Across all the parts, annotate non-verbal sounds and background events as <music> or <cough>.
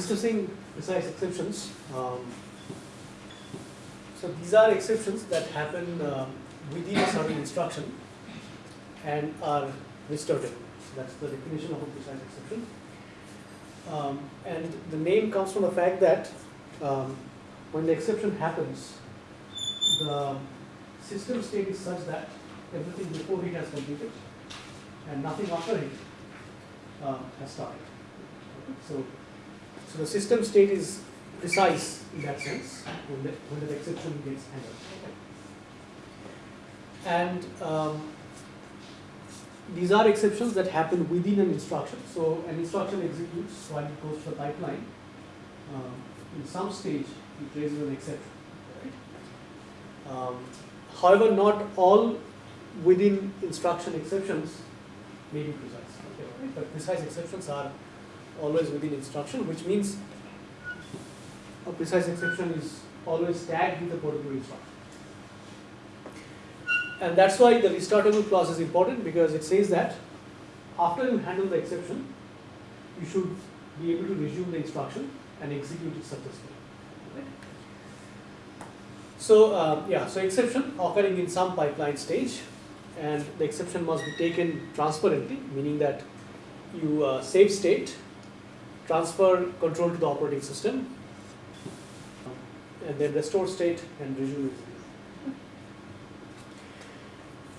discussing precise exceptions. Um, so these are exceptions that happen uh, within a certain instruction and are restartable. That's the definition of a precise exception. Um, and the name comes from the fact that um, when the exception happens, the system state is such that everything before it has completed and nothing after it uh, has started. So, so the system state is precise in that sense when the, when the exception gets handled. And um, these are exceptions that happen within an instruction. So an instruction executes while it goes to the pipeline. Um, in some stage, it raises an exception. Um, however, not all within instruction exceptions may be precise. Okay, right? But precise exceptions are always within instruction, which means a precise exception is always tagged with a particular instruction. And that's why the restartable clause is important because it says that after you handle the exception, you should be able to resume the instruction and execute it successfully. So uh, yeah, so exception occurring in some pipeline stage, and the exception must be taken transparently, meaning that you uh, save state, transfer control to the operating system, and then restore state and resume.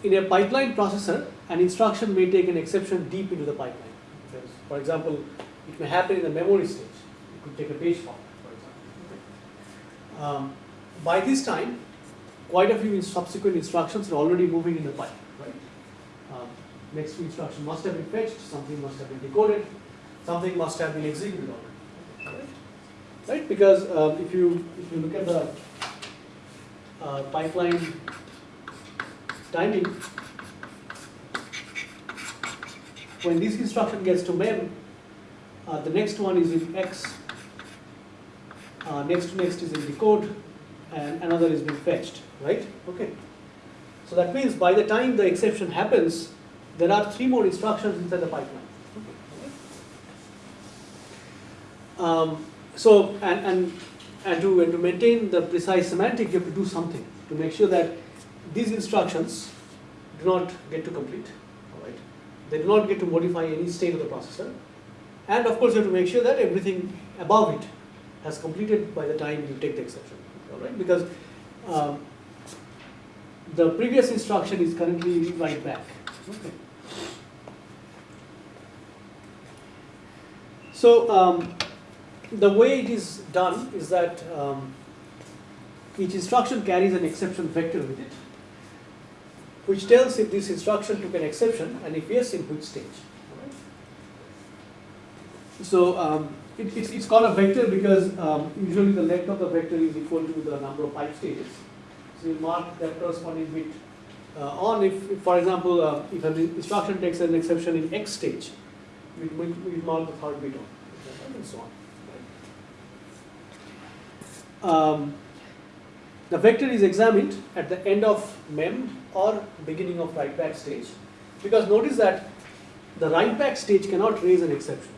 In a pipeline processor, an instruction may take an exception deep into the pipeline. For example, it may happen in the memory stage. It could take a page fault, for example. Um, by this time, quite a few subsequent instructions are already moving in the pipe, right? Um, next instruction must have been fetched, something must have been decoded, something must have been executed already, right? right? Because um, if you if you look at the uh, pipeline timing, when this instruction gets to mem, uh, the next one is in X, uh, next to next is in decode, and another is being fetched, right? Okay. So that means by the time the exception happens, there are three more instructions inside the pipeline. Um, so, and, and, and, to, and to maintain the precise semantic, you have to do something to make sure that these instructions do not get to complete. All right? They do not get to modify any state of the processor. And of course, you have to make sure that everything above it has completed by the time you take the exception. All right? Because um, the previous instruction is currently write back. Okay. So um, the way it is done is that um, each instruction carries an exception vector with it, which tells if this instruction took an exception and if yes, in which stage. So um, it, it's, it's called a vector because um, usually the length of the vector is equal to the number of pipe stages. So you mark that corresponding bit uh, on if, if, for example, uh, if an instruction takes an exception in X stage, we mark the third bit on, and so on. Um, the vector is examined at the end of mem or beginning of write back stage because notice that the write back stage cannot raise an exception.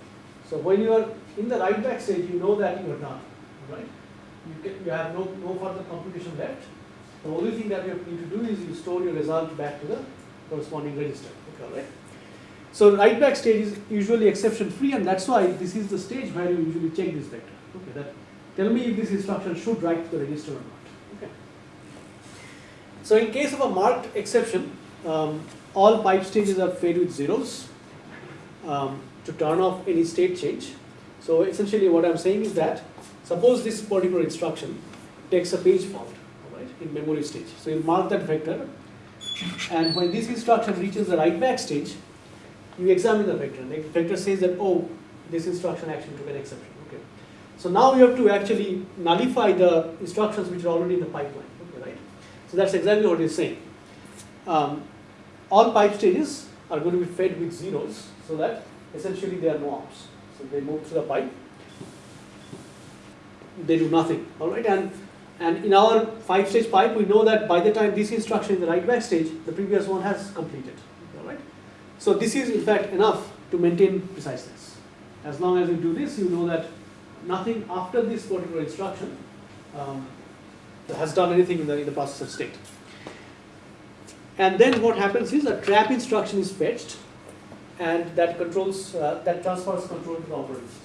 So when you are in the write back stage, you know that you are done, right? You, can, you have no, no further computation left. The only thing that you need to do is you store your result back to the corresponding register. Okay, right? So write back stage is usually exception free and that's why this is the stage where you usually check this vector. Okay, that Tell me if this instruction should write to the register or not. Okay. So in case of a marked exception, um, all pipe stages are fed with zeros um, to turn off any state change. So essentially what I'm saying is that suppose this particular instruction takes a page fault right, in memory stage. So you mark that vector and when this instruction reaches the write back stage, you examine the vector. The vector says that, oh, this instruction actually took an exception. So now you have to actually nullify the instructions which are already in the pipeline, okay, right? So that's exactly what he's saying. Um, all pipe stages are going to be fed with zeros so that essentially they are no ops. So they move through the pipe, they do nothing, all right? And, and in our five stage pipe, we know that by the time this instruction in the write back stage, the previous one has completed, all right? So this is in fact enough to maintain preciseness. As long as you do this, you know that nothing after this particular instruction um, has done anything in the, in the processor state. And then what happens is a trap instruction is fetched and that controls, uh, that transfers control to the operating system.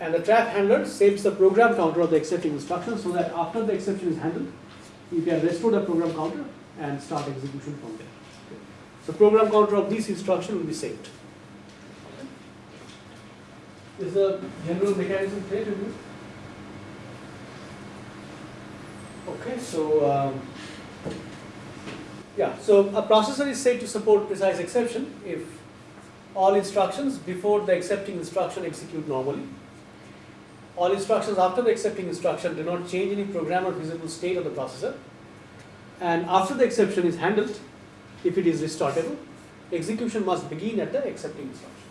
And the trap handler saves the program counter of the excepting instruction so that after the exception is handled, you can restore the program counter and start execution from there. So program counter of this instruction will be saved. Is the general mechanism clear to you? Okay, so um, yeah, so a processor is said to support precise exception if all instructions before the excepting instruction execute normally. All instructions after the excepting instruction do not change any program or visible state of the processor. And after the exception is handled, if it is restartable, execution must begin at the excepting instruction.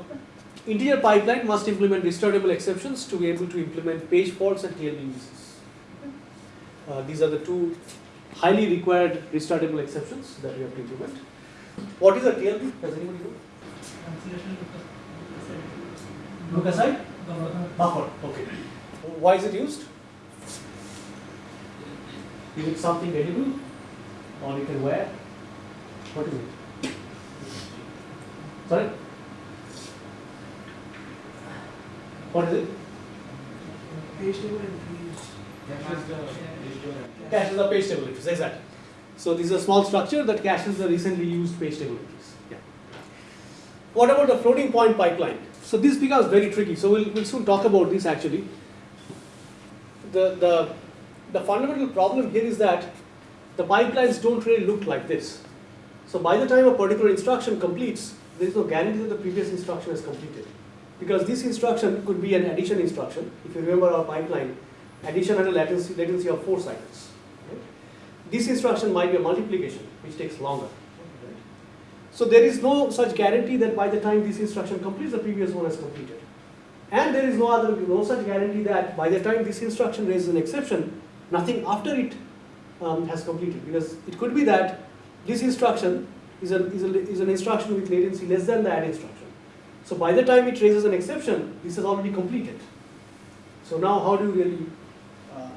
Okay. Integer pipeline must implement restartable exceptions to be able to implement page faults and TLB misses. Uh, these are the two highly required restartable exceptions that we have to implement. What is a TLB? Does anybody know? Look aside? Buffer. Okay. Why is it used? Is it something edible or you can wear? What is it? Sorry? What is it? Caches the page table entries, exactly. So this is a small structure that caches the recently used page table entries. Yeah. What about the floating point pipeline? So this becomes very tricky. So we'll, we'll soon talk about this actually. The, the, the fundamental problem here is that the pipelines don't really look like this. So by the time a particular instruction completes, there is no guarantee that the previous instruction is completed. Because this instruction could be an addition instruction. If you remember our pipeline, addition had a latency, latency of four cycles. Right? This instruction might be a multiplication, which takes longer. So there is no such guarantee that by the time this instruction completes, the previous one has completed. And there is no other, no such guarantee that by the time this instruction raises an exception, nothing after it um, has completed. Because it could be that this instruction is, a, is, a, is an instruction with latency less than the add instruction. So by the time it raises an exception, this is already completed. So now how do you really uh,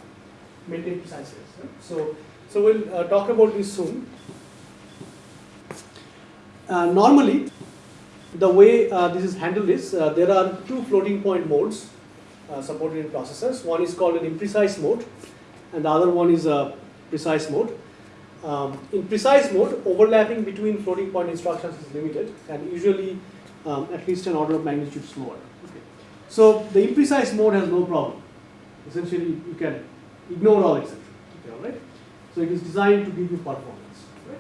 maintain preciseness? Right? So, so we'll uh, talk about this soon. Uh, normally, the way uh, this is handled is uh, there are two floating point modes uh, supported in processors. One is called an imprecise mode, and the other one is a precise mode. Um, in precise mode, overlapping between floating point instructions is limited, and usually um, at least an order of magnitude slower. Okay. So the imprecise mode has no problem. Essentially, you can ignore all exceptions. Okay, all right. So it is designed to give you performance. Right?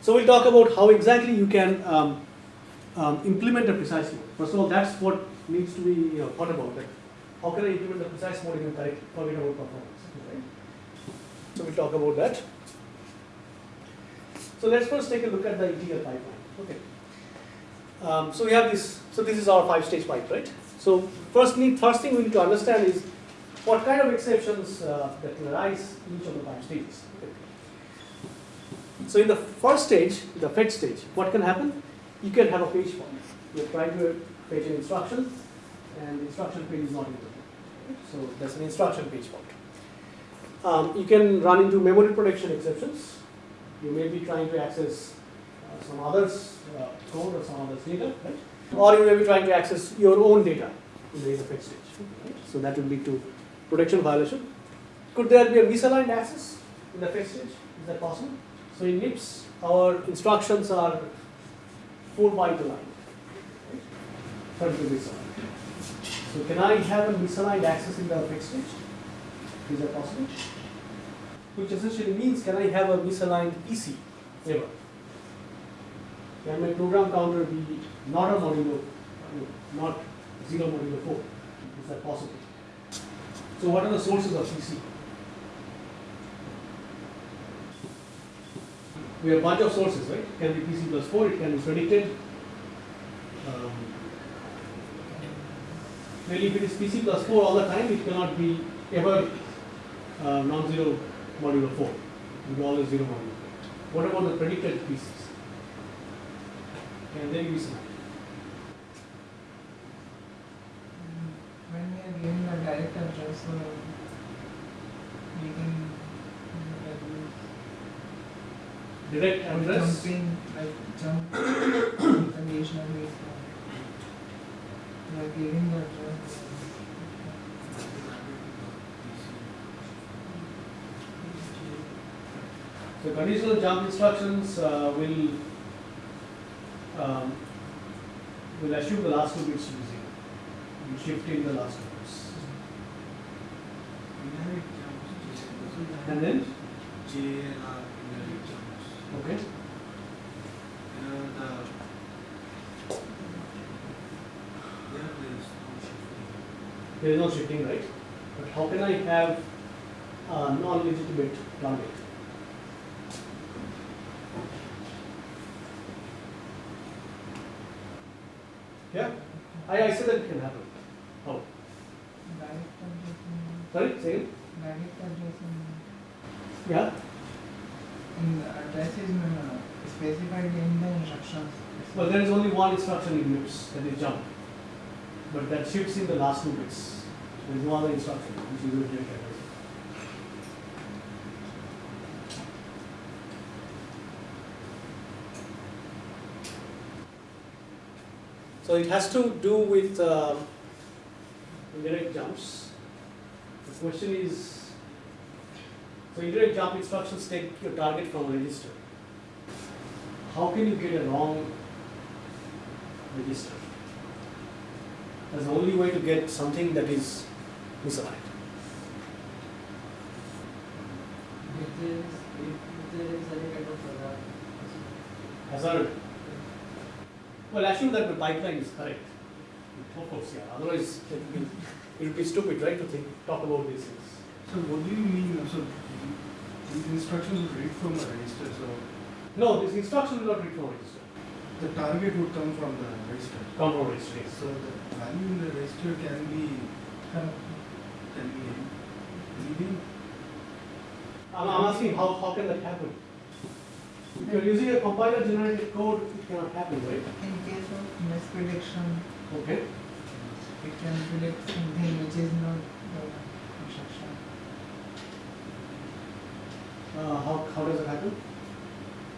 So we'll talk about how exactly you can um, um, implement a precise mode. First of all, that's what needs to be thought about. Like, how can I implement the precise mode in a correct, performance? Right? So we'll talk about that. So let's first take a look at the integer pipeline. Okay. Um, so we have this, so this is our five stage pipe, right? So first, need, first thing we need to understand is what kind of exceptions uh, that can arise in each of the five stages. So in the first stage, the fetch stage, what can happen? You can have a page fault. You're trying to fetch an instruction and the instruction page is not in equal. So that's an instruction page fault. Um, you can run into memory protection exceptions. You may be trying to access some others uh, code or some others data, right? Or you may be trying to access your own data in the fetch stage. Right? So that will lead to protection violation. Could there be a misaligned access in the fetch stage? Is that possible? So in MIPS, our instructions are 4 byte aligned, right? 32 bits aligned. So can I have a misaligned access in the fetch stage? Is that possible? Which essentially means can I have a misaligned PC ever? Can my program counter be not a modulo, not 0 modulo 4? Is that possible? So what are the sources of PC? We have a bunch of sources, right? It can be PC plus 4, it can be predicted. Um, really, if it is PC plus 4 all the time, it cannot be ever uh, non-zero modulo 4. It will be always 0 modulo 4. What about the predicted PCs? and then we submit. When we are giving the direct address, so we can direct address. Jumping, like jump conditionally. We are giving the address. So conditional jump instructions uh, will um, will assume the last two bits to be zero. You shift in the last two bits. And then okay. Here the there is no shifting. Right? But how can I have a non-legitimate target? Yeah, I, I said that it can happen. How? direct addressing Sorry, say it. direct addressing Yeah. in the address is uh, specified in the instructions. Well, there is only one instruction in MIPS, that is jump. But that shifts in the last two bits. There is no other instruction, which is address. So it has to do with um, indirect jumps. The question is, so indirect jump instructions take your target from a register. How can you get a wrong register? That's the only way to get something that is misaligned. If there is, if there is any kind of hazard. Hazard. Well, assume that the pipeline is correct. Of course, yeah. Otherwise, it would be, it would be stupid, right, to think, talk about these things. So what do you mean, so these instructions will read from a register, so No, this instruction will not read from a register. The target would come from the register. Come from register. yes. So the value in the register can be, can be anything. I'm, I'm asking how, how can that happen? If you're using a compiler generated code, it cannot happen, right? In case of misprediction, Okay. it can predict something which is not the instruction. Uh, how, how does it happen?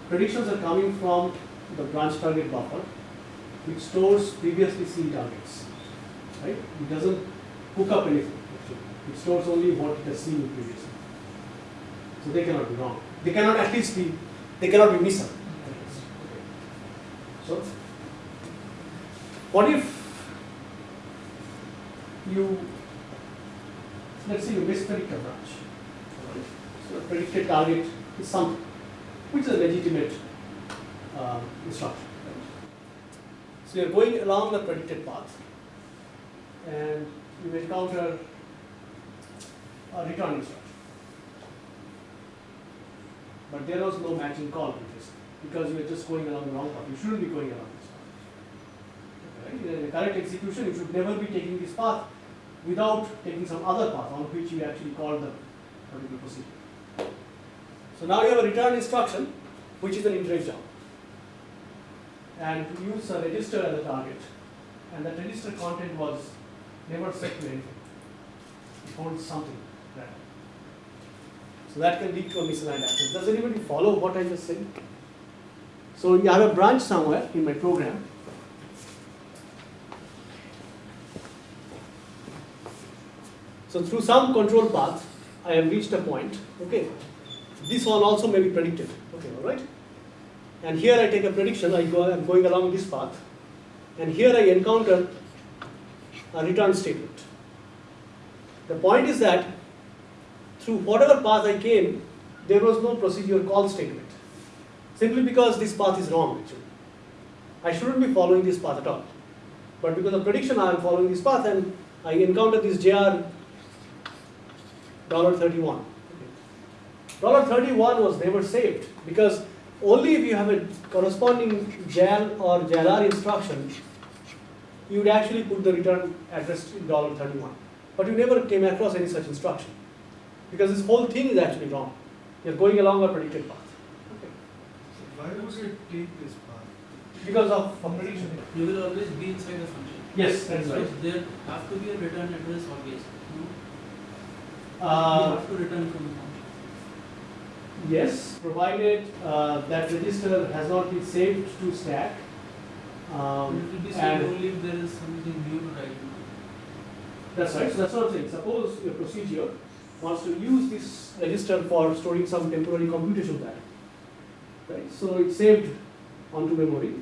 Predictions are coming from the branch target buffer, which stores previously seen targets. Right? It doesn't hook up anything. actually. It stores only what it has seen previously. So they cannot be wrong. They cannot at least be, they cannot be missing. So, what if you, let's say you mispredict a branch. So the predicted target is something, which is a legitimate um, instruction. right? So you're going along the predicted path and you encounter a return instruction. But there was no matching call previously because you were just going along the wrong path. You shouldn't be going along this path. In the correct execution, you should never be taking this path without taking some other path on which you actually called the particular procedure. So now you have a return instruction, which is an indirect jump. And use a register as a target. And that register content was never set to anything. It holds something random. So that can lead to a misaligned access. Does anybody follow what I just said? So you have a branch somewhere in my program. So through some control path, I have reached a point, okay. This one also may be predicted, okay, all right. And here I take a prediction, I go, I'm going along this path, and here I encounter a return statement. The point is that through whatever path I came, there was no procedure call statement. Simply because this path is wrong actually. I shouldn't be following this path at all. But because of prediction I am following this path and I encounter this JR dollar thirty-one. Dollar thirty-one was never saved because only if you have a corresponding JAL or JALR instruction, you would actually put the return address in dollar thirty-one. But you never came across any such instruction because this whole thing is actually wrong. You're going along a predicted path. Okay. So why would it take this path? Because of of prediction. You will always be inside the function. Yes, that's So right. there have to be a return address always. No? We Uh, have to return from the yes, provided uh, that register has not been saved to stack. Um, It will be saved and only if there is something new to write. that's right. So that's what I'm saying. Suppose your procedure wants to use this register for storing some temporary computation data. Right? So it's saved onto memory,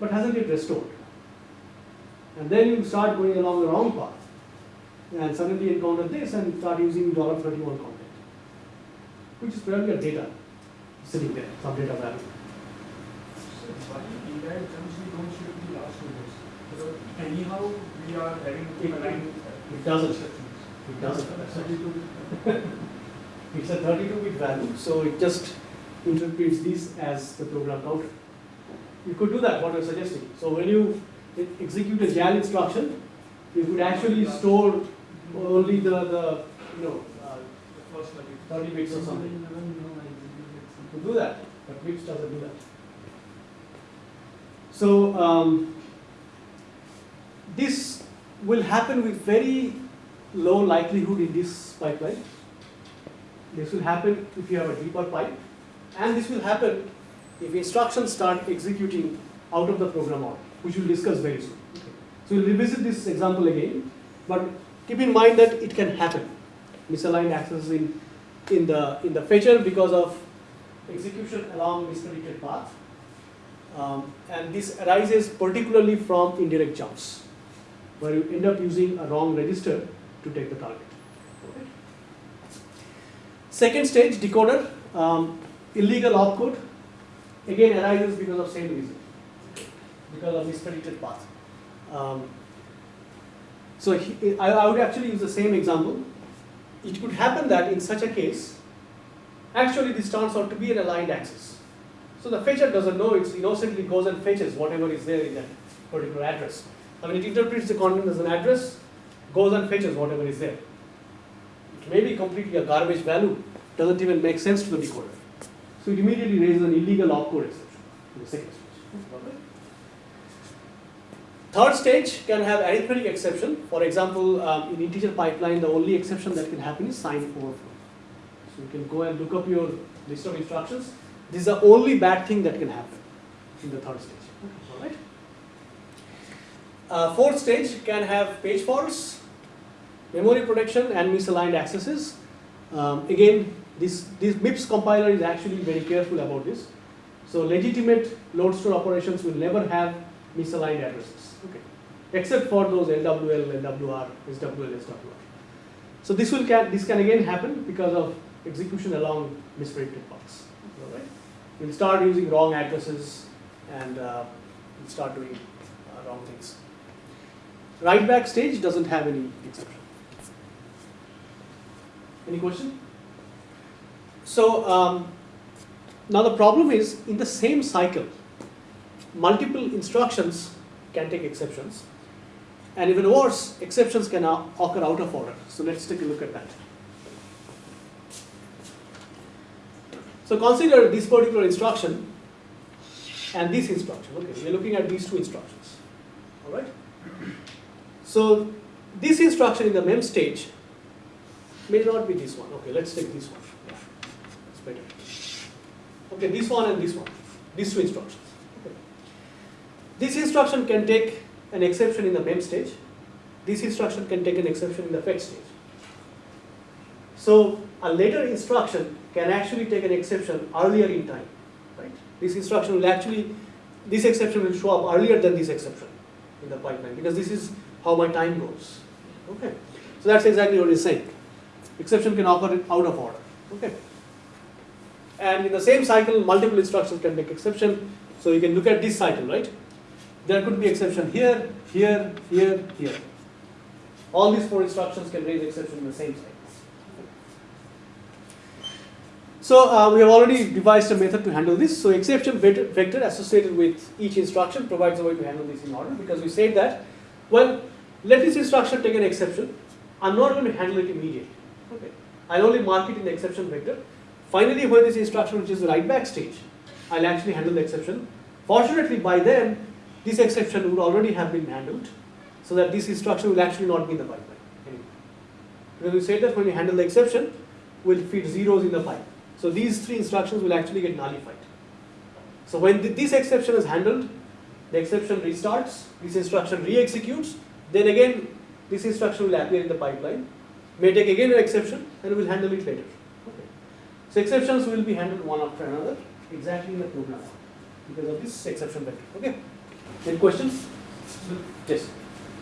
but hasn't yet restored. And then you start going along the wrong path and suddenly encounter this and start using $31 content, which is probably a data sitting there, some data value. So why don't anyhow, we are having It- a line. It doesn't. It doesn't. <laughs> It's a 32-bit value, so it just interprets this as the program counter. You could do that, what you're suggesting. So when you execute a JAL instruction, you could actually store only the, the you know, first like 30 bits or something. Never know I executed To do that, but Wix doesn't do that. So um, this will happen with very low likelihood in this pipeline. This will happen if you have a deeper pipe, and this will happen if instructions start executing out of the program order, which we'll discuss very soon. So we'll revisit this example again, but keep in mind that it can happen. Misaligned access in, in the in the fetcher because of execution along mispredicted path. Um, and this arises particularly from indirect jumps, where you end up using a wrong register to take the target. Okay. Second stage, decoder, um, illegal opcode, again arises because of same reason, because of mispredicted path. Um, so he, I, I would actually use the same example. It could happen that in such a case, actually this turns out to be an aligned access. So the fetcher doesn't know, it innocently goes and fetches whatever is there in that particular address. I mean, it interprets the content as an address, goes and fetches whatever is there. It may be completely a garbage value, doesn't even make sense to the decoder. So it immediately raises an illegal opcode exception in the second stage. Third stage can have arithmetic exception. For example, um, in integer pipeline, the only exception that can happen is sign overflow. So you can go and look up your list of instructions. This is the only bad thing that can happen in the third stage. All right. Uh, fourth stage can have page faults, memory protection, and misaligned accesses. Um, again, this this MIPS compiler is actually very careful about this. So legitimate load store operations will never have misaligned addresses. Okay. Except for those LWL, LWR, SWL, SWR. So this will can this can again happen because of execution along mispredicted paths. All right. We'll start using wrong addresses and uh, we'll start doing uh, wrong things. Write back stage doesn't have any exception. Any question? So um, now the problem is in the same cycle, multiple instructions can take exceptions, and even worse, exceptions can occur out of order. So let's take a look at that. So consider this particular instruction and this instruction. Okay, we're looking at these two instructions. All right. So this instruction in the mem stage may not be this one. Okay, let's take this one. It's better. Okay, this one and this one. These two instructions. This instruction can take an exception in the mem stage. This instruction can take an exception in the fetch stage. So a later instruction can actually take an exception earlier in time, right? This instruction will actually, this exception will show up earlier than this exception in the pipeline because this is how my time goes. Okay, so that's exactly what it's saying. Exception can occur out of order. Okay, and in the same cycle, multiple instructions can make exception. So you can look at this cycle, right? There could be exception here, here, here, here. All these four instructions can raise exception in the same cycle. So uh, we have already devised a method to handle this. So exception vector, associated with each instruction provides a way to handle this in order because we said that, well, let this instruction take an exception. I'm not going to handle it immediately. Okay. I'll only mark it in the exception vector. Finally, when this instruction is the write back stage, I'll actually handle the exception. Fortunately, by then, this exception would already have been handled so that this instruction will actually not be in the pipeline anymore. Because we said that when you handle the exception, we'll feed zeros in the pipe. So these three instructions will actually get nullified. So when th- this exception is handled, the exception restarts, this instruction re-executes, then again this instruction will appear in the pipeline, may take again an exception, and we'll handle it later. Okay. So exceptions will be handled one after another, exactly in the program, because of this exception vector. Okay. Any questions? Yes.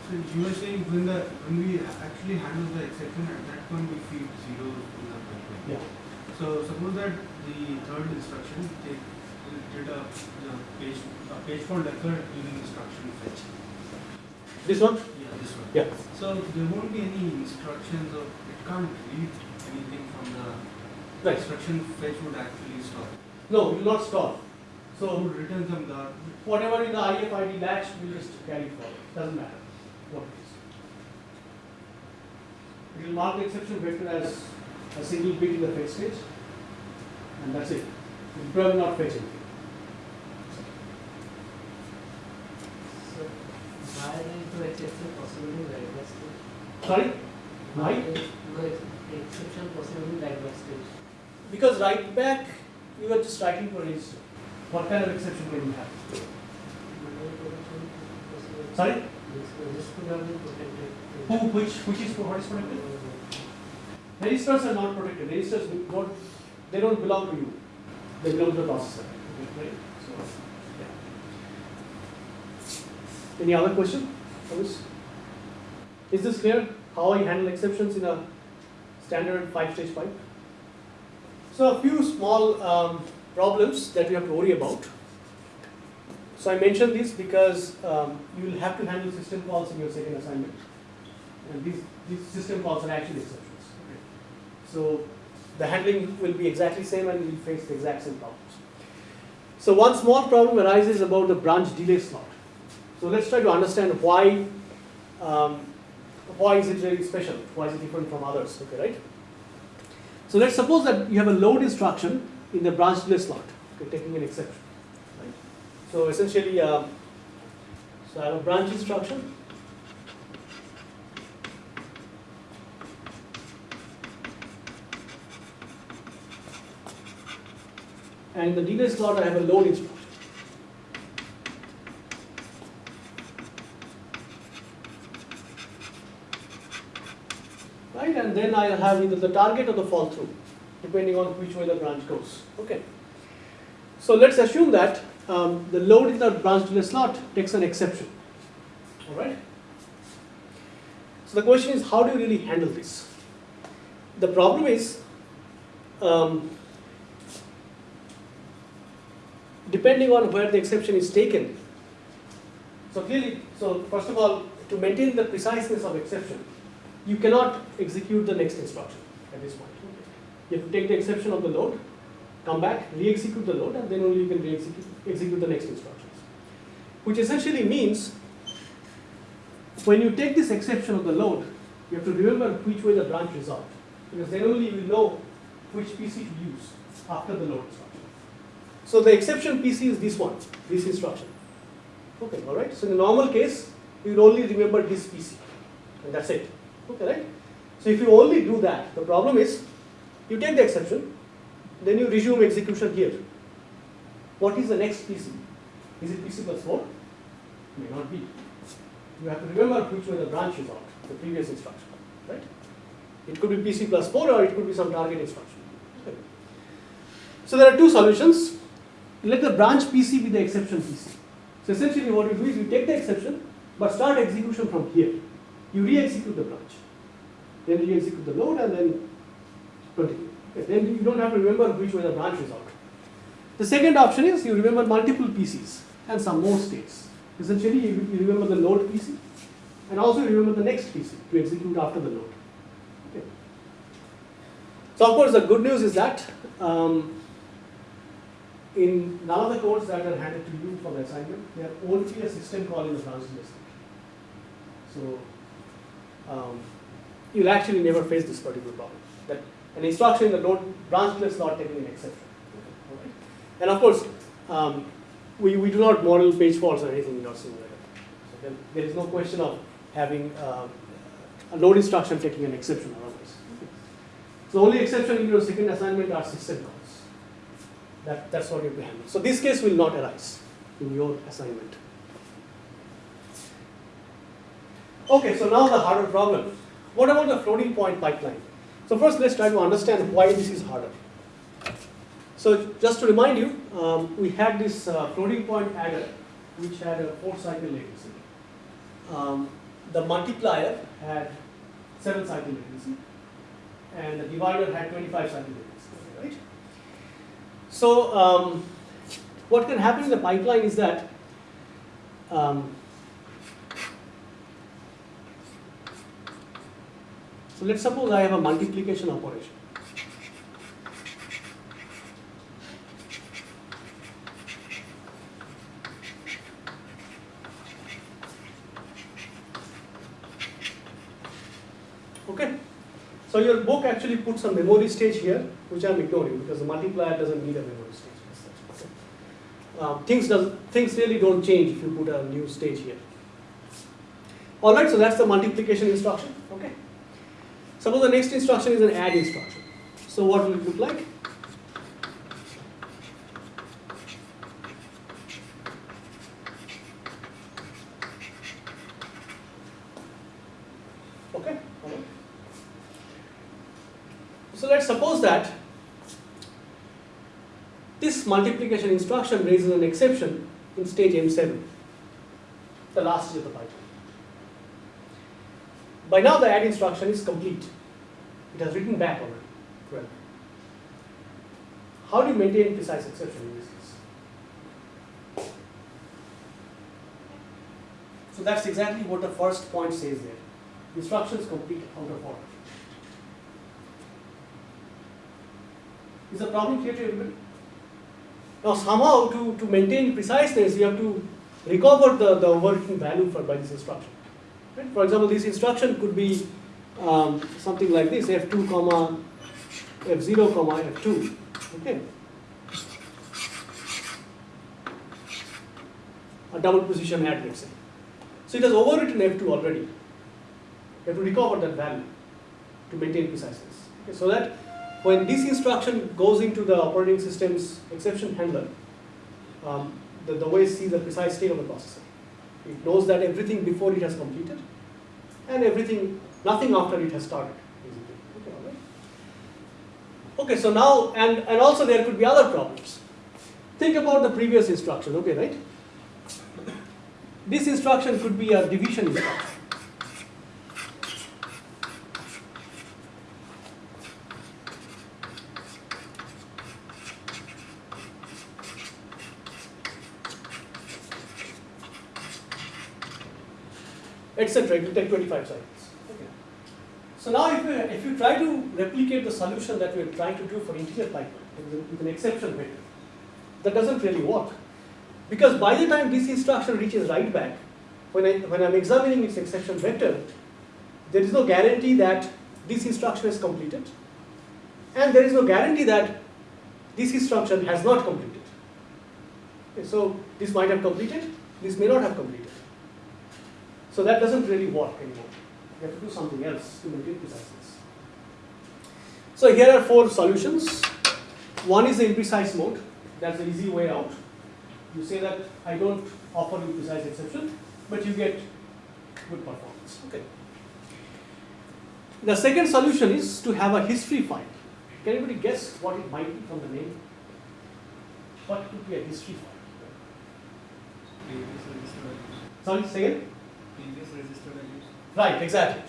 so you were saying when the when we actually handle the exception at that point we feed zero in the pipeline. Yeah. So suppose that the third instruction take did a, the page a page fault occurred during instruction fetch. This one? Yeah, this one. Yeah. So there won't be any instructions or it can't read anything from the Right. instruction fetch would actually stop. No, will not stop. So return them the whatever in the IFID latch, we'll just carry forward. Doesn't matter what it is. It will mark the exception vector as a single bit in the fetch stage, and that's it. It will probably not fetch anything. So why there is exception possible write stage? Sorry? Why? there is No ex- exception possible in write back stage. Because write back, you are just writing for register. What kind of exception can you have? Sorry? Who, which, which is, what is protected? Registers are not protected. Registers not, they don't belong to you. They belong to the processor. Right? So, yeah. Any other question? Is this clear? How I handle exceptions in a standard five-stage pipe? So a few small um, problems that we have to worry about. So I mentioned this because um, you will have to handle system calls in your second assignment. And these, these system calls are actually exceptions. So the handling will be exactly same and we'll face the exact same problems. So one small problem arises about the branch delay slot. So let's try to understand why, um, why is it really special? Why is it different from others? Okay, right? So let's suppose that you have a load instruction in the branch delay slot, okay, taking an exception. Right? So essentially, um, so I have a branch instruction. And in the delay slot, I have a load instruction. Right, and then I'll have either the target or the fall through, depending on which way the branch goes. Okay. So let's assume that um, the load in the branch delay slot takes an exception. All right. So the question is, how do you really handle this? The problem is, um, depending on where the exception is taken. So clearly, so first of all, to maintain the preciseness of exception, you cannot execute the next instruction at this point. You have to take the exception of the load, come back, re-execute the load, and then only you can re-execute execute the next instructions. Which essentially means, when you take this exception of the load, you have to remember which way the branch is resolved, because then only you will know which PC to use after the load instruction. So the exception PC is this one, this instruction. Okay, all right. So in the normal case, you will only remember this PC, and that's it. Okay, right? So if you only do that, the problem is, you take the exception, then you resume execution here. What is the next PC? Is it PC plus 4? May not be. You have to remember which way the branch is out, the previous instruction, right? It could be PC plus 4 or it could be some target instruction. Okay. So there are two solutions. Let the branch PC be the exception PC. So essentially what you do is you take the exception, but start execution from here. You re-execute the branch. Then re-execute the load and then continue. Okay, Then you don't have to remember which way the branch is out. The second option is you remember multiple PCs and some more states. Essentially you, you remember the load PC and also you remember the next PC to execute after the load. Okay. So of course the good news is that um, in none of the codes that are handed to you for the assignment, there are only a system call in the branch list. So um, you'll actually never face this particular problem. An instruction in the load branch list not taking an exception. Okay. And of course, um, we, we do not model page faults or anything in our simulator. So there, is no question of having um, a load instruction taking an exception otherwise. So the only exception in your second assignment are system calls. That, that's what you have to handle. So this case will not arise in your assignment. Okay, so now the harder problem. What about the floating point pipeline? So first let's try to understand why this is harder. So just to remind you, um, we had this uh, floating point adder which had a four cycle latency. Um, the multiplier had seven cycle latency and the divider had 25 cycle latency, right? So um, what can happen in the pipeline is that um, so let's suppose I have a multiplication operation. Okay. So your book actually puts a memory stage here, which I'm ignoring because the multiplier doesn't need a memory stage. Um, things does things really don't change if you put a new stage here. All right, so that's the multiplication instruction. Okay. Suppose the next instruction is an add instruction. So what will it look like? Okay. So let's suppose that this multiplication instruction raises an exception in stage M7, the last stage of the pipeline. By now the add instruction is complete. It has written back already. Well, how do you maintain precise exception in this case? So that's exactly what the first point says there. Instructions complete out of order. Is the problem clear to everybody? Now somehow to, to maintain preciseness, you have to recover the, the overwritten value for by this instruction. Right? For example, this instruction could be um, something like this, f2 comma f0 comma f2. Okay. A double precision add, let's say. So it has overwritten f2 already. You have to recover that value to maintain preciseness. Okay, so that when this instruction goes into the operating system's exception handler, um, the, the OS sees the precise state of the processor. It knows that everything before it has completed and everything, nothing after it has started. Okay, all right. Okay, so now, and, and also there could be other problems. Think about the previous instruction, okay, right? This instruction could be a division instruction. etc. It will take 25 cycles. So now if you, if you try to replicate the solution that we are trying to do for integer pipeline with an, exception vector, that doesn't really work. Because by the time this instruction reaches write back, when, I, when I'm examining its exception vector, there is no guarantee that this instruction is completed, and there is no guarantee that this instruction has not completed. Okay, so this might have completed, this may not have completed. So that doesn't really work anymore. You have to do something else to maintain preciseness. So here are four solutions. One is the imprecise mode. That's the easy way out. You say that I don't offer you precise exception, but you get good performance. Okay. The second solution is to have a history file. Can anybody guess what it might be from the name? What could be a history file? Previous register values. Sorry, say again? Previous register values. Right, exactly.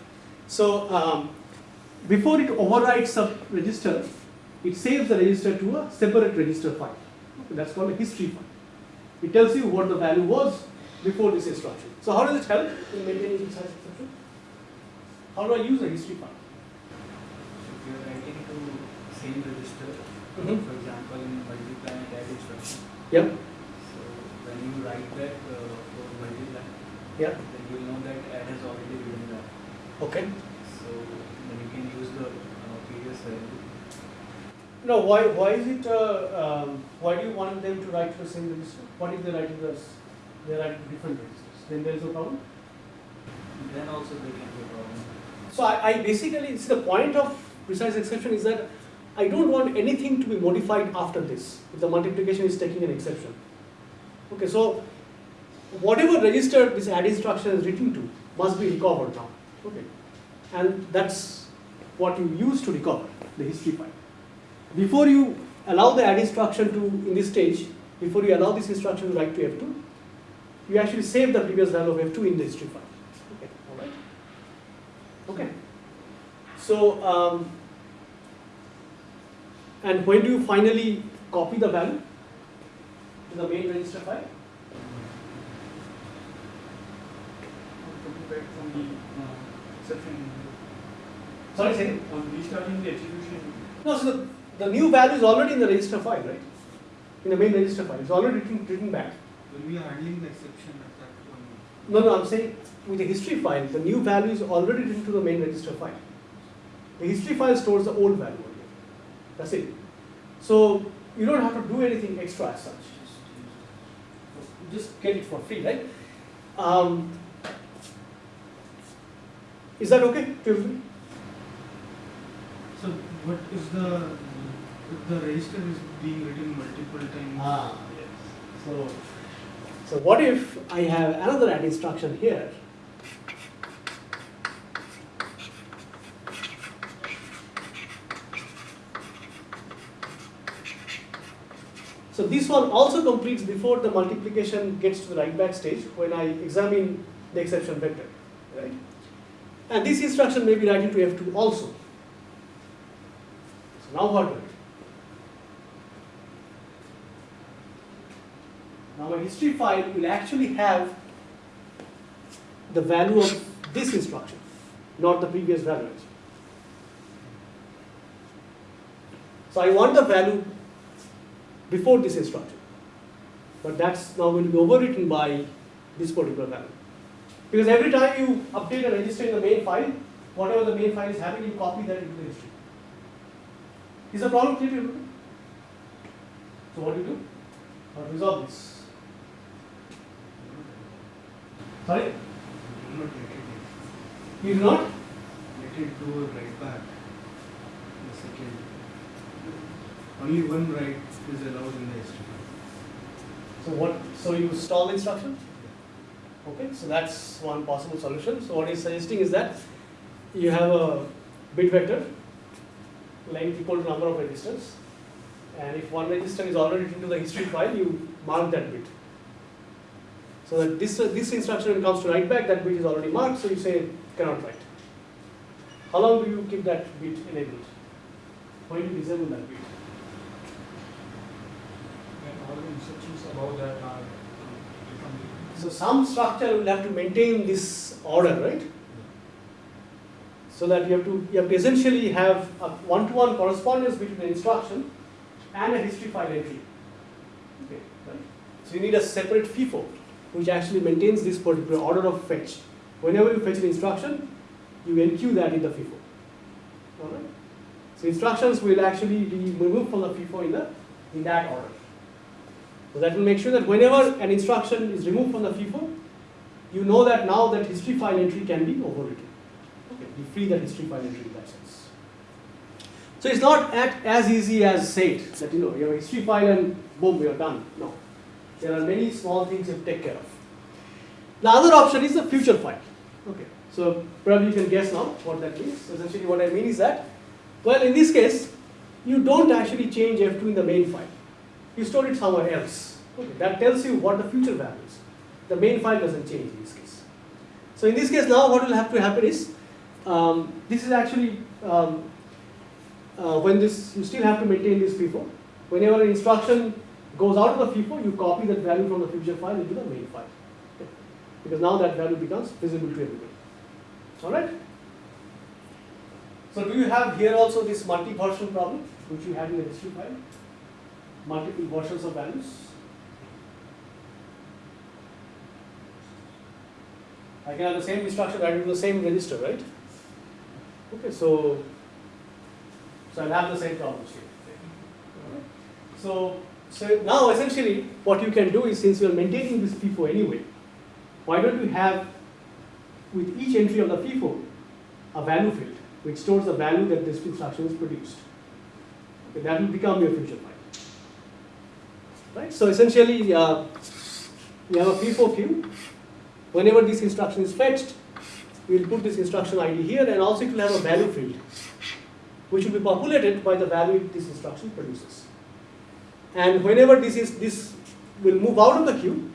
So um, before it overwrites a register, it saves the register to a separate register file. Okay, that's called a history file. It tells you what the value was before this instruction. So how does it help in maintaining precise exception? How do I use a history file? If you are writing to same register, Mhm. for example, in multiply and add instruction, Yep. so when you write back uh, for multiply, Yeah. then you will know that add has already been done. Okay. So then you can use the uh, previous value. No, why, why is it, uh, um, why do you want them to write to the same register? What if they write to the, they write to different registers? Then there is no problem? Then also there can be a problem. So I, I basically, see the point of precise exception is that I don't want anything to be modified after this, if the multiplication is taking an exception. Okay, so whatever register this add instruction is written to must be recovered now. Okay, and that's what you use to recover the history file. Before you allow the add instruction to, in this stage, before you allow this instruction to write to F2, you actually save the previous value of F2 in the history file. Okay, all right. Okay. So, um, and when do you finally copy the value to the main register file? From the uh, exception. Sorry, say. On restarting the execution. No, so the, the new value is already in the register file, right? In the main register file, it's already written, written back. When we are handling the exception at that one. No, no, I'm saying with the history file, the new value is already written to the main register file. The history file stores the old value only. That's it. So you don't have to do anything extra as such. Just get it for free, right? Um, is that okay to? So what is the, if the register is being written multiple times? Ah, yes. So, so what if I have another add instruction here? So this one also completes before the multiplication gets to the write back stage when I examine the exception vector, right? And this instruction may be written to F2 also. So now what do I do? Now my history file will actually have the value of this instruction, not the previous value. So I want the value before this instruction. But that's now going to be overwritten by this particular value. Because every time you update a register in the main file, whatever the main file is having, you copy that into the history. Is the problem clear to you? So what do you do? How to resolve this? Sorry? Not let it, You do not? let it do a write back. The second. Only one write is allowed in the history. So what, so you stall the instruction? Okay, so that's one possible solution. So what he's suggesting is that you have a bit vector length equal to number of registers. And if one register is already written to the history file, you mark that bit. So that this, uh, this instruction comes to write back, that bit is already marked, so you say cannot write. How long do you keep that bit enabled? When you disable that bit? And all the instructions that are become. So some structure will have to maintain this order, right? So that you have to you have to essentially have a one-to-one correspondence between the instruction and a history file entry. Okay, right? So you need a separate FIFO which actually maintains this particular order of fetch. Whenever you fetch an instruction, you enqueue that in the FIFO. Alright? So instructions will actually be removed from the FIFO in the in that order. So that will make sure that whenever an instruction is removed from the FIFO, you know that now that history file entry can be overwritten. Okay, you free that history file entry in that sense. So it's not at, as easy as say it, that you know, you have a history file and boom, you're done. No. There are many small things you have to take care of. The other option is the future file. Okay. So probably you can guess now what that means. Essentially what I mean is that, well in this case, you don't actually change F2 in the main file. You store it somewhere else. Okay. That tells you what the future value is. The main file doesn't change in this case. So in this case now what will have to happen is, um, this is actually um, uh, when this, you still have to maintain this FIFO. Whenever an instruction goes out of the FIFO, you copy that value from the future file into the main file. Okay. Because now that value becomes visible to everybody. Alright? So do you have here also this multi-version problem, which you had in the history file? Multiple versions of values? I can have the same instruction written to the same register, right? Okay, so, so I'll have the same problems here. So, so now essentially what you can do is since you are maintaining this FIFO anyway, why don't you have with each entry of the FIFO, a value field which stores the value that this instruction is produced. Okay, that will become your future file. Right? So essentially, uh, we have a FIFO queue. Whenever this instruction is fetched, we will put this instruction ID here and also it will have a value field which will be populated by the value this instruction produces. And whenever this is this will move out of the queue,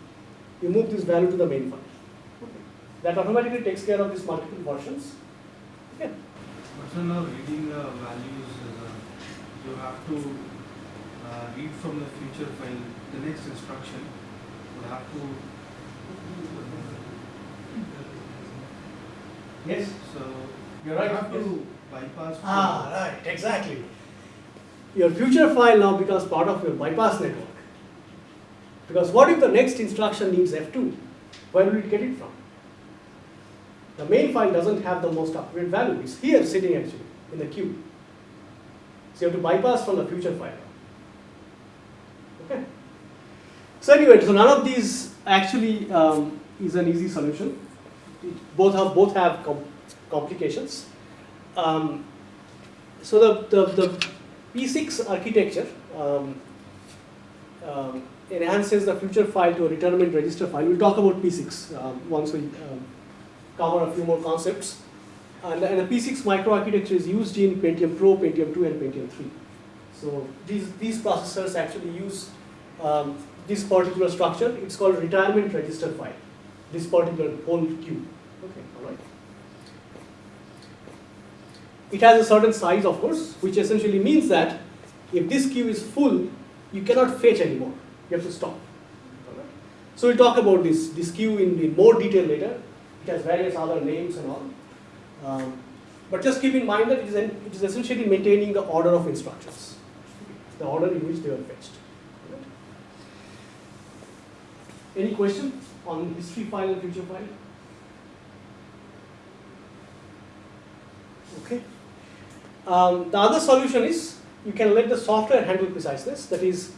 you move this value to the main file. Okay. That automatically takes care of these multiple versions. Okay. But reading the values, uh, you have to uh, read from the future file, the next instruction, you have to. Yes. So You're right, have yes. to bypass. Ah, right, exactly. Your future file now becomes part of your bypass network. Because what if the next instruction needs F2? Where will it get it from? The main file doesn't have the most up-to-date value. It's here sitting actually in the queue. So you have to bypass from the future file. Okay. So anyway, so none of these actually um, is an easy solution. Both have both have com- complications. Um, so the, the, the P6 architecture um, um, enhances the future file to a retirement register file. We'll talk about P6 um, once we um, cover a few more concepts. And, and the P6 microarchitecture is used in Pentium Pro, Pentium 2, and Pentium 3. So these, these processors actually use um, this particular structure. It's called retirement register file, this particular whole queue. Okay, all right. It has a certain size, of course, which essentially means that if this queue is full, you cannot fetch anymore. You have to stop. Alright? So we'll talk about this, this queue in, in more detail later. It has various other names and all. Um, but just keep in mind that it is, an, it is essentially maintaining the order of instructions, the order in which they were fetched. Alright? Any question on history file and future file? Okay. Um, the other solution is you can let the software handle preciseness. That is,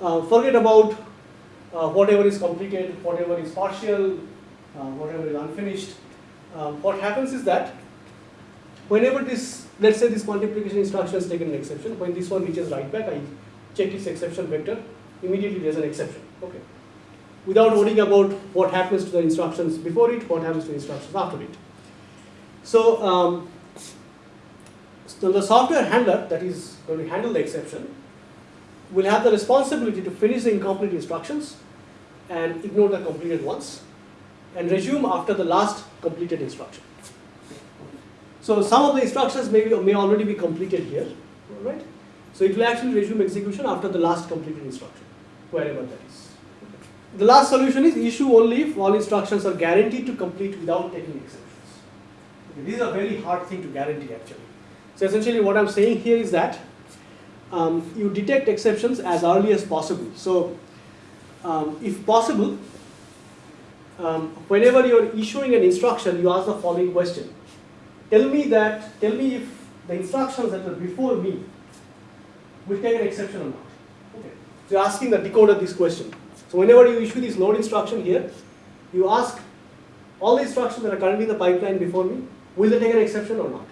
uh, forget about uh, whatever is completed, whatever is partial, uh, whatever is unfinished. Um, what happens is that whenever this, let's say this multiplication instruction has taken an exception, when this one reaches write back, I check its exception vector, immediately there's an exception. Okay. Without worrying about what happens to the instructions before it, what happens to the instructions after it. So, um, so the software handler that is going to handle the exception will have the responsibility to finish the incomplete instructions and ignore the completed ones and resume after the last completed instruction. So some of the instructions may, be, may already be completed here, all right? So it will actually resume execution after the last completed instruction, wherever that is. The last solution is issue only if all instructions are guaranteed to complete without taking exceptions. Okay, this is a very hard thing to guarantee actually. So essentially what I'm saying here is that um, you detect exceptions as early as possible. So um, if possible, um, whenever you're issuing an instruction, you ask the following question. Tell me that, tell me if the instructions that were before me will take an exception or not. Okay. So you're asking the decoder this question. So whenever you issue this load instruction here, you ask all the instructions that are currently in the pipeline before me, will they take an exception or not?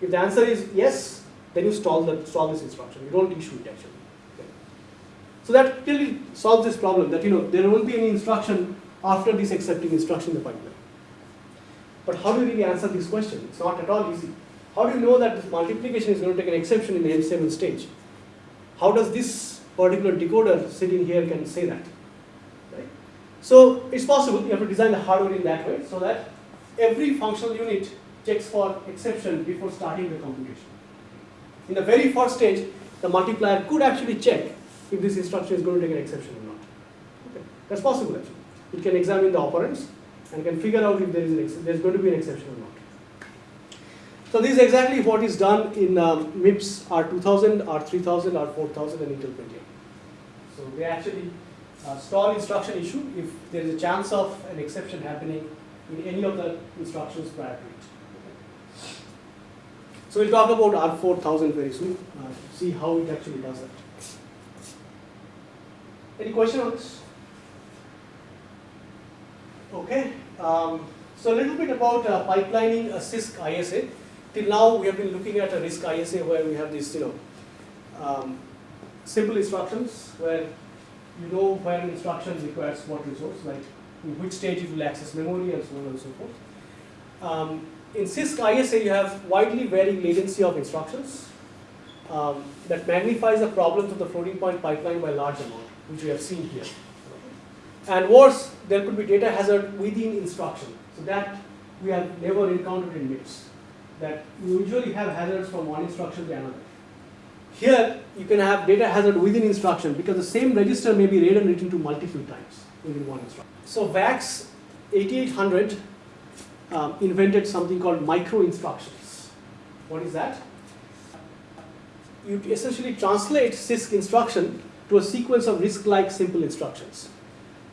If the answer is yes, then you stall, the, stall this instruction. You don't issue it actually. Okay. So that really solves this problem that you know there won't be any instruction after this excepting instruction in the pipeline. But how do you really answer this question? It's not at all easy. How do you know that this multiplication is going to take an exception in the M7 stage? How does this particular decoder sitting here can say that? Right? So it's possible, you have to design the hardware in that way so that every functional unit checks for exception before starting the computation. In the very first stage, the multiplier could actually check if this instruction is going to take an exception or not. Okay. That's possible actually. It can examine the operands and can figure out if there is there's going to be an exception or not. So this is exactly what is done in um, MIPS R2000, R3000, R4000 and Intel Pentium. So they actually uh, stall instruction issue if there is a chance of an exception happening in any of the instructions prior to it. So we'll talk about R4000 very soon, uh, see how it actually does that. Any question on this? Okay, um, So a little bit about uh, pipelining a CISC ISA. Till now, we have been looking at a RISC ISA where we have these, you know, um, simple instructions where you know where an instruction requires what resource, like in which stage it will access memory and so on and so forth. Um, in CISC ISA, you have widely varying latency of instructions um, that magnifies the problems of the floating point pipeline by large amount, which we have seen here. And worse, there could be data hazard within instruction. So that we have never encountered in MIPS. That you usually have hazards from one instruction to another. Here, you can have data hazard within instruction because the same register may be read and written to multiple times within one instruction. So VAX 8800 um, invented something called micro instructions. What is that? You essentially translate CISC instruction to a sequence of RISC-like simple instructions.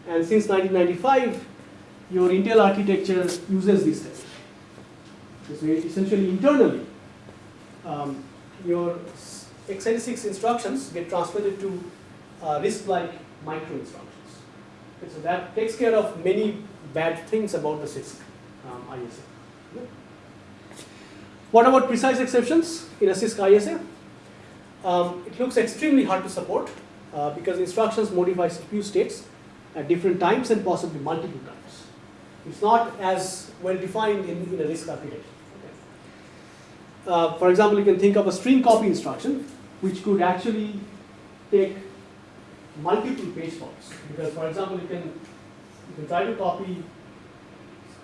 And since 1995, your Intel architecture uses this technique. So essentially internally, um, your x86 instructions get translated to uh, RISC-like micro instructions. So that takes care of many bad things about the CISC um, ISA. What about precise exceptions in a CISC ISA? Um, it looks extremely hard to support uh, because instructions modify CPU states at different times and possibly multiple times. It's not as well defined in, in a RISC architecture. Okay. Uh, for example, you can think of a string copy instruction which could actually take multiple page faults. Because for example, you can, you can try to copy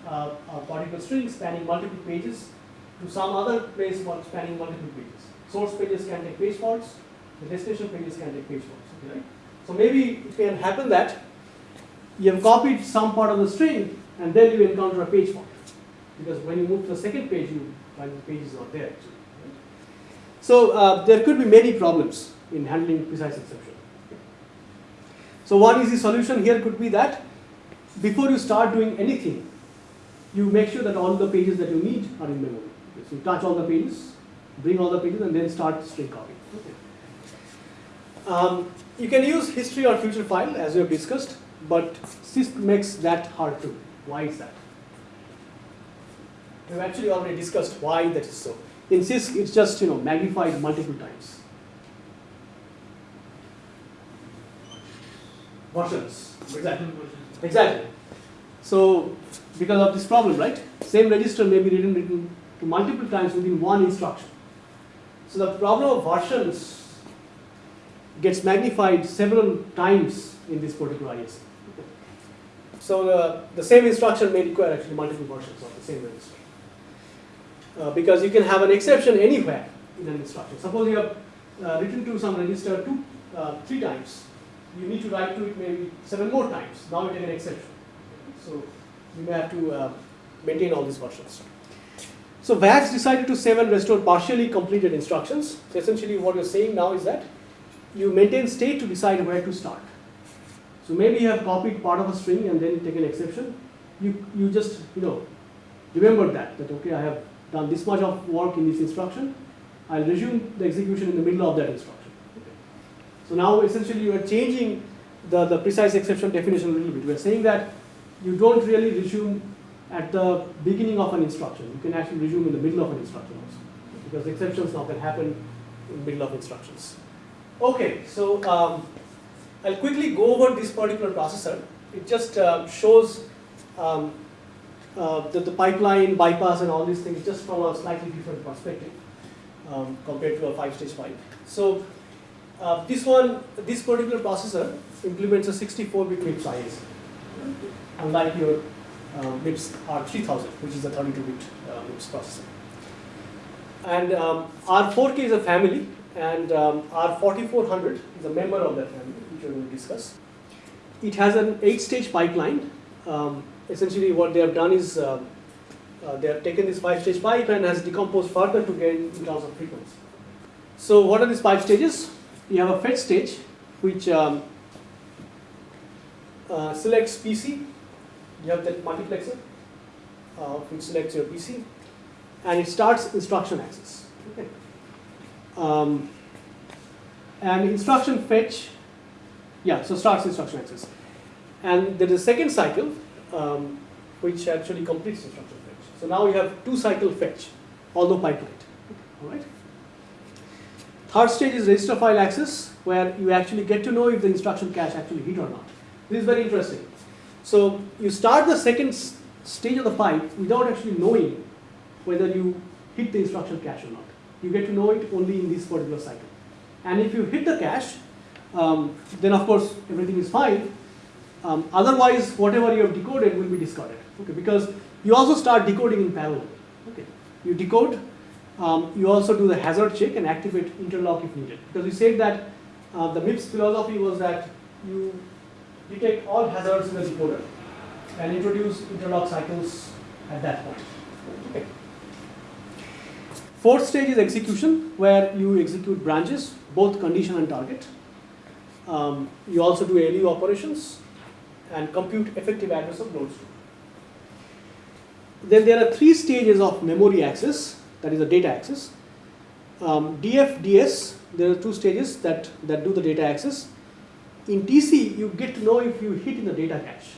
uh, a particular string spanning multiple pages to some other place spanning multiple pages. Source pages can take page faults, the destination pages can take page faults. Right? So maybe it can happen that you have copied some part of the string and then you encounter a page fault. Because when you move to the second page, you find the page is not there actually. Right? So uh, there could be many problems in handling precise exception. So one easy solution here could be that before you start doing anything, you make sure that all the pages that you need are in memory. So you touch all the pages, bring all the pages, and then start string copying. Okay. Um, you can use history or future file as we have discussed, but CISC makes that hard to. Why is that? We've actually already discussed why that is so. In CISC, it's just you know magnified multiple times. Versions. Exactly. Exactly. So because of this problem, right? Same register may be written, written to multiple times within one instruction. So the problem of versions gets magnified several times in this particular ISA. So the, the same instruction may require actually multiple versions of the same register. Uh, because you can have an exception anywhere in an instruction. Suppose you have uh, written to some register two, uh, three times. You need to write to it maybe seven more times. Now you take an exception. So you may have to uh, maintain all these versions. So VAX decided to save and restore partially completed instructions. So essentially what you're saying now is that you maintain state to decide where to start. So maybe you have copied part of a string and then take an exception. You, you just, you know, remember that, that okay, I have done this much of work in this instruction. I'll resume the execution in the middle of that instruction. So now essentially you are changing the, the precise exception definition a little bit. We are saying that you don't really resume at the beginning of an instruction. You can actually resume in the middle of an instruction also. Because exceptions now can happen in the middle of instructions. Okay, so um, I'll quickly go over this particular processor. It just uh, shows um, uh, the, the pipeline, bypass and all these things just from a slightly different perspective um, compared to a five-stage pipe. So uh, this one, this particular processor implements a 64-bit MIPS ISA, unlike your uh, MIPS R3000, which is a 32-bit uh, MIPS processor. And um, R4K is a family, and um, R4400 is a member of that family, we will discuss. It has an eight-stage pipeline. Um, essentially, what they have done is uh, uh, they have taken this five-stage pipe and has decomposed further to gain in terms of frequency. So, what are these five stages? You have a fetch stage, which um, uh, selects PC. You have that multiplexer, uh, which selects your PC, and it starts instruction access. Okay. Um, and instruction fetch, yeah, so starts instruction access. And there is a second cycle, um, which actually completes instruction fetch. So now you have two cycle fetch, although pipelined. All right. Third stage is register file access, where you actually get to know if the instruction cache actually hit or not. This is very interesting. So you start the second stage of the pipe without actually knowing whether you hit the instruction cache or not. You get to know it only in this particular cycle. And if you hit the cache, um, then of course everything is fine. Um, otherwise, whatever you have decoded will be discarded. Okay, because you also start decoding in parallel. Okay, you decode. Um, you also do the hazard check and activate interlock if needed. Because we said that uh, the MIPS philosophy was that you detect all hazards in the decoder and introduce interlock cycles at that point. Okay. Fourth stage is execution, where you execute branches, both condition and target. Um, you also do ALU operations and compute effective address of loads. Then there are three stages of memory access, that is the data access. Um, DF, DS, there are two stages that, that do the data access. In TC, you get to know if you hit in the data cache.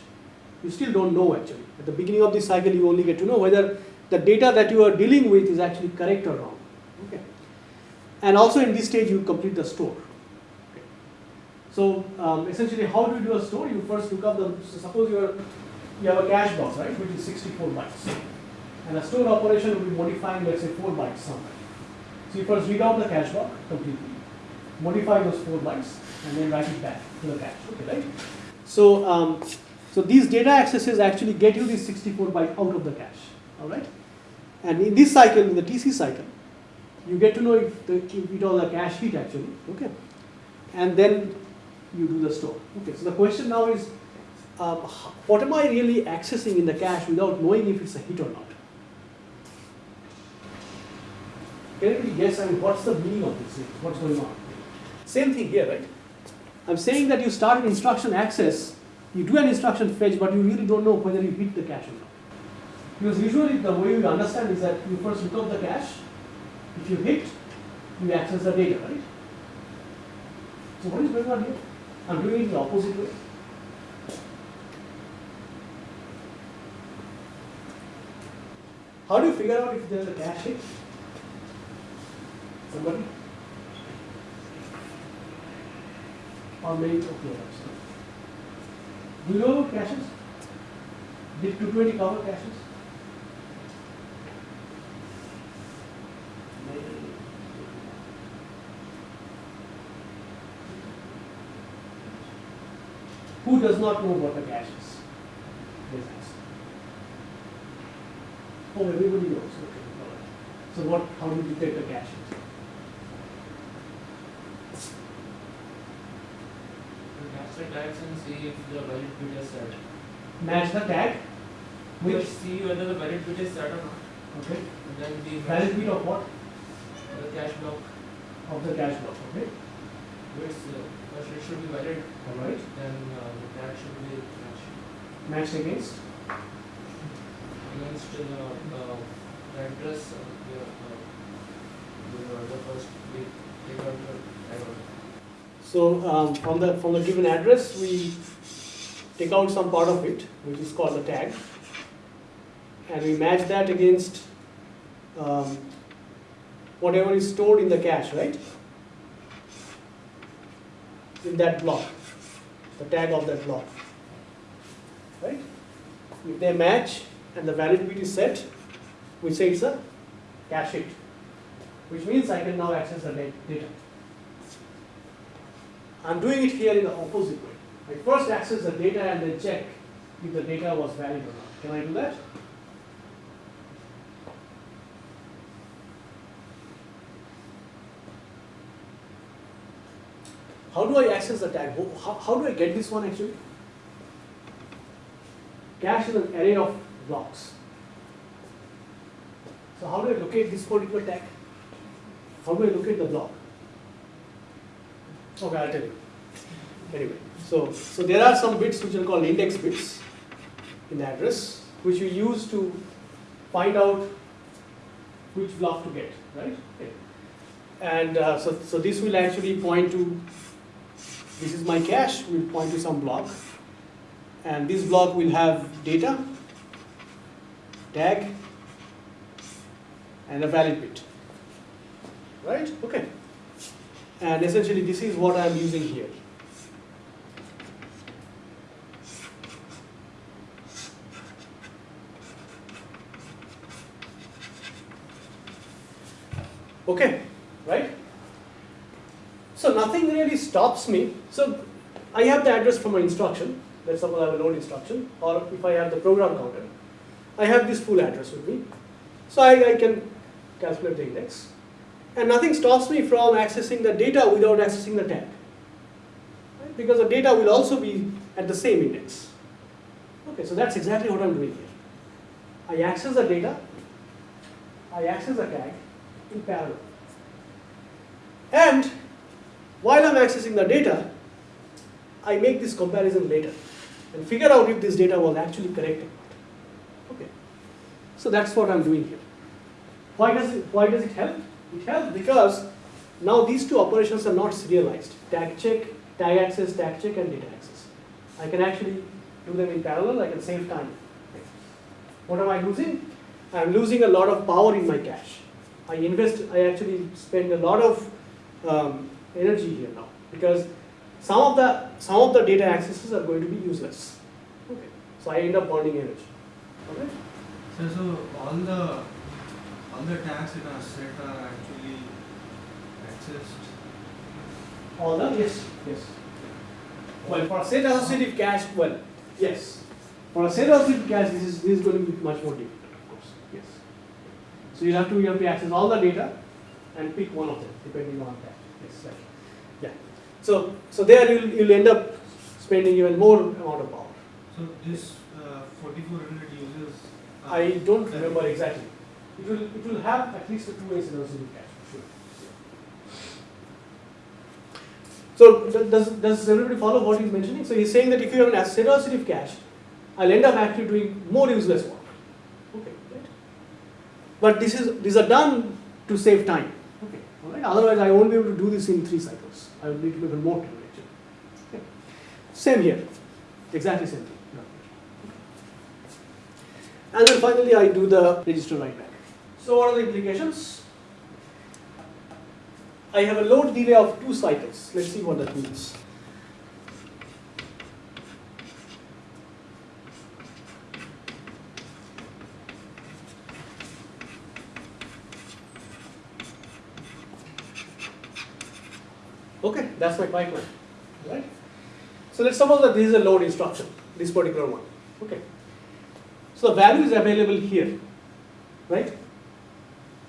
You still don't know actually. At the beginning of the cycle, you only get to know whether the data that you are dealing with is actually correct or wrong. Okay. And also in this stage, you complete the store. So um, essentially, how do you do a store? You first look up the, so suppose you are, you have a cache box, right, which is 64 bytes. And a store operation will be modifying, let's say, 4 bytes somewhere. So you first read out the cache block completely, modify those 4 bytes, and then write it back to the cache. Okay, right? So, um, so these data accesses actually get you these 64 byte out of the cache. All right? And in this cycle, in the TC cycle, you get to know if, the, if it was a cache hit actually. Okay? And then you do the store. Okay, so the question now is, um, what am I really accessing in the cache without knowing if it's a hit or not? Can anybody guess, I mean, what's the meaning of this? What's going on? Same thing here, right? I'm saying that you start an instruction access, you do an instruction fetch, but you really don't know whether you hit the cache or not. Because usually the way we understand is that you first look up the cache, if you hit, you access the data, right? So what is going on here? I'm doing it the opposite way. How do you figure out if there's a cache hit? Somebody? Or maybe, okay. Do you know caches? Did 220 cover caches? Who does not know what a cache is? Let's. Oh, everybody knows. Okay, all right. So what? How do you detect a cache? Match the tags and see if the valid bit is set. Match the tag. Which? see whether the valid bit is set or not. Okay. And then the Valid bit of what? the cache block Of the cache block. Okay. bits uh, first it should be valid, All right. then uh, the tag should be matched Matched against. against the, uh, the address of the, uh, the, the first bit take out the. So um, from the from the given address, we take out some part of it, which is called the tag, and we match that against um, whatever is stored in the cache, right? In that block, the tag of that block, right? If they match and the valid bit is set, we say it's a cache hit, which means I can now access the data. I'm doing it here in the opposite way. I first access the data and then check if the data was valid or not. Can I do that? How do I access the tag? How- How, do I get this one actually? Cache is an array of blocks. So how do I locate this particular tag? How do I locate the block? Okay, I'll tell you. Anyway, so, so there are some bits which are called index bits in the address, which you use to find out which block to get, right? Okay. And uh, so, so this will actually point to, this is my cache, will point to some block. And this block will have data, tag and a valid bit. Right? Okay. And essentially this is what I am using here. Okay, right? So nothing really stops me. So I have the address from my instruction. Let's suppose I have a load instruction, or if I have the program counter, I have this full address with me. So I, I can calculate the index. And nothing stops me from accessing the data without accessing the tag. Right? Because the data will also be at the same index. Okay, so that's exactly what I'm doing here. I access the data, I access the tag in parallel. And while I'm accessing the data, I make this comparison later and figure out if this data was actually correct or not. Okay. So that's what I'm doing here. Why does it, why does it help? It helps because now these two operations are not serialized. Tag check, tag access, tag check, and data access. I can actually do them in parallel. I can save time. What am I losing? I'm losing a lot of power in my cache. I invest, I actually spend a lot of um, energy here now because some of the some of the data accesses are going to be useless. Okay, so I end up burning energy. Okay. So, so all the all the tags in a set are actually accessed. All the yes, yes. Well, for a set associative cache, well, yes. For a set associative cache, this is this is going to be much more difficult, of course. Yes. So you have to you have to access all the data and pick one of them depending on that. Yes, right. So so there you'll you'll end up spending even more amount of power. So this uh, 4400 uses. uh, I don't remember exactly. It will it will have at least a two ways associative cache. for Sure. So does, does everybody follow what he's mentioning? So he's saying that if you have an associative cache, I'll end up actually doing more useless work. Okay, right? But this is these are done to save time. Okay, all right. Otherwise, I won't be able to do this in three cycles. I will need to do even more. Okay. Same here, exactly same thing. And then finally, I do the register write back. So what are the implications? I have a load delay of two cycles. Let's see what that means. Okay, that's my pipeline, right? So let's suppose that this is a load instruction, this particular one. Okay. So the value is available here, right?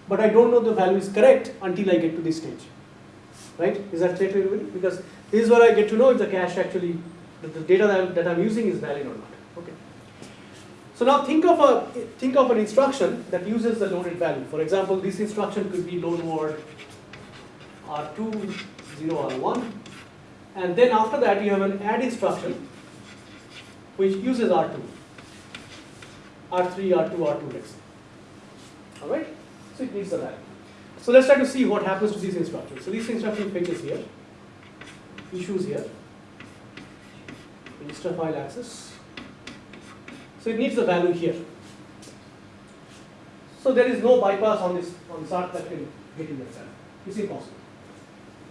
But I don't know the value is correct until I get to this stage, right? Is that clear to everybody? Because this is where I get to know if the cache actually, the data that I'm, that I'm using is valid or not. Okay. So now think of a think of an instruction that uses the loaded value. For example, this instruction could be load word R2, 0, R1, and then after that you have an add instruction which uses R2. R3, R2, R2, let's. All right? So it needs the value. So let's try to see what happens to these instructions. So this instruction fetches here, issues here, register file access. So it needs the value here. So there is no bypass on this on this art that can get in that value. It's impossible.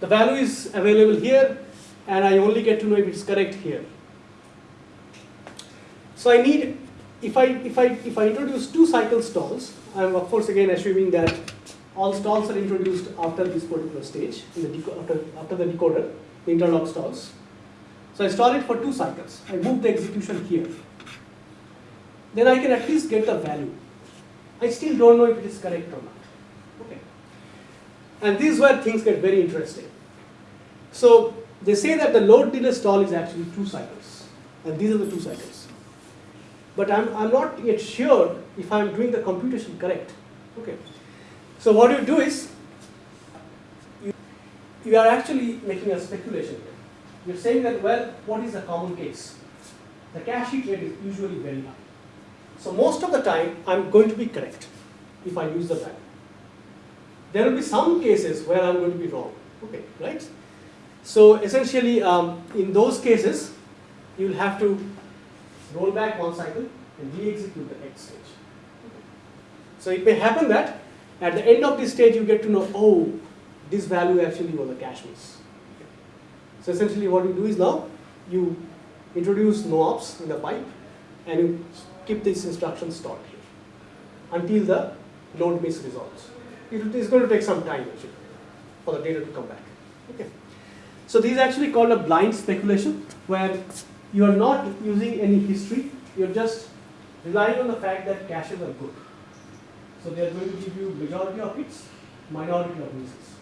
The value is available here, and I only get to know if it's correct here. So I need if I if I if I introduce two cycle stalls, I'm of course again assuming that all stalls are introduced after this particular stage the after after the decoder, the interlock stalls. So I stall it for two cycles. I move the execution here. Then I can at least get the value. I still don't know if it is correct or not. And this is where things get very interesting. So they say that the load delay stall is actually two cycles, and these are the two cycles but I'm, I'm not yet sure if I'm doing the computation correct. Okay. So what you do is, you, you are actually making a speculation here. You're saying that, well, what is the common case? The cache hit rate is usually very high. So most of the time, I'm going to be correct if I use the value. There will be some cases where I'm going to be wrong. Okay, right? So essentially, um, in those cases, you'll have to roll back one cycle and re-execute the next stage. So it may happen that at the end of this stage you get to know, oh, this value actually was a cache miss. So essentially what you do is now you introduce no ops in the pipe and you keep this instruction stored here until the load miss resolves. It is going to take some time actually for the data to come back. Okay. So this is actually called a blind speculation where you are not using any history, you're just relying on the fact that caches are good. So they are going to give you majority of hits, minority of misses.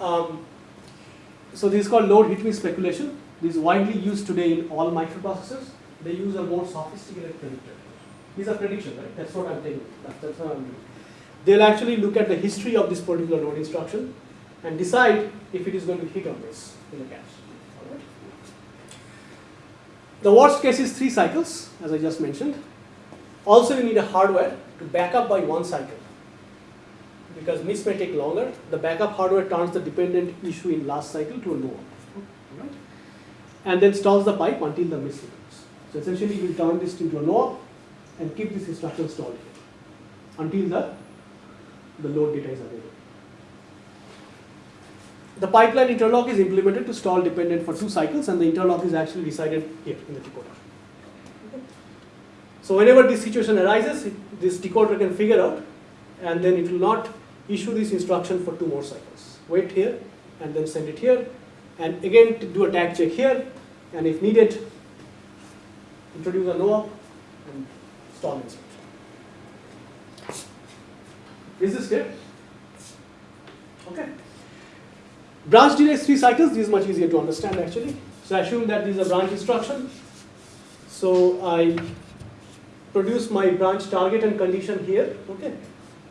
Um, so this is called load hit miss speculation. This is widely used today in all microprocessors. They use a more sophisticated predictor. These are predictions, right? That's what I'm taking. That's, that's what I'm doing. They'll actually look at the history of this particular load instruction and decide if it is going to hit or miss in the cache. The worst case is three cycles, as I just mentioned. Also, you need a hardware to back up by one cycle. Because miss may take longer, the backup hardware turns the dependent issue in last cycle to a no. Right? And then stalls the pipe until the miss returns. So essentially, you will turn this into a no and keep this instruction stalled here until the, the load data is available. The pipeline interlock is implemented to stall dependent for two cycles and the interlock is actually decided here in the decoder. So whenever this situation arises, it, this decoder can figure out and then it will not issue this instruction for two more cycles. Wait here and then send it here and again do a tag check here and if needed, introduce a no and stall instruction. Is this clear? Okay. Branch delays three cycles, this is much easier to understand actually. So I assume that this is a branch instruction. So I produce my branch target and condition here, okay.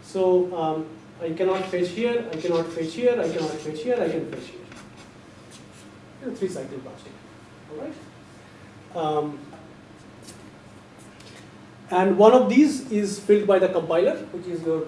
So um, I cannot fetch here, I cannot fetch here, I cannot fetch here, I can fetch here. Three cycle branch all right. Um, and one of these is filled by the compiler, which is your